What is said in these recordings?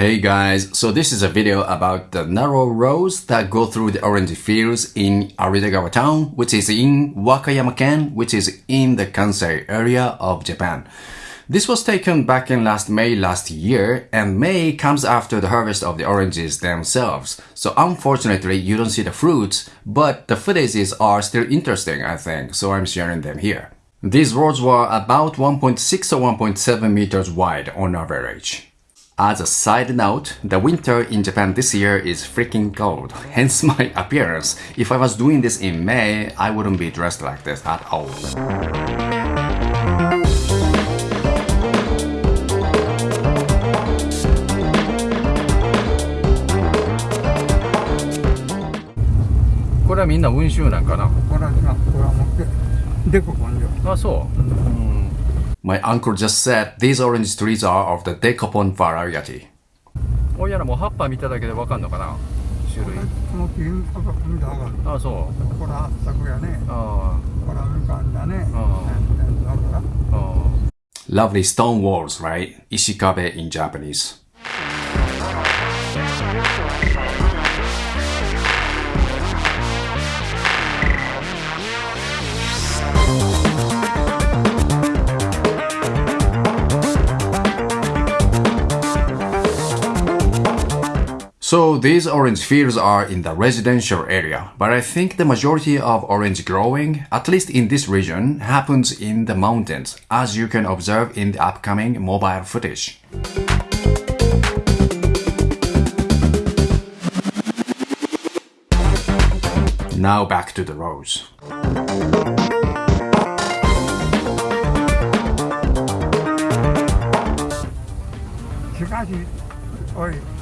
Hey guys, so this is a video about the narrow roads that go through the orange fields in Aridagawa town, which is in Wakayama-ken, which is in the Kansai area of Japan. This was taken back in last May last year, and May comes after the harvest of the oranges themselves. So unfortunately, you don't see the fruits, but the footages are still interesting, I think, so I'm sharing them here. These roads were about 1.6 or 1.7 meters wide on average. As a side note, the winter in Japan this year is freaking cold, hence my appearance. If I was doing this in May, I wouldn't be dressed like this at all. これはみんな温州なんかなこれは今これは持ってでこ根性あそう、 my uncle just said these orange trees are of the Dekopon variety. Lovely stone walls, right? Ishikabe in Japanese. So these orange fields are in the residential area, but I think the majority of orange growing, at least in this region, happens in the mountains, as you can observe in the upcoming mobile footage. Now back to the rose. Orange.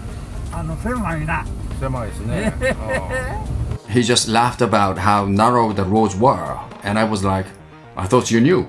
あの狭いな狭いですねあ He just laughed about how narrow the roads were, and I was like, I thought you knew.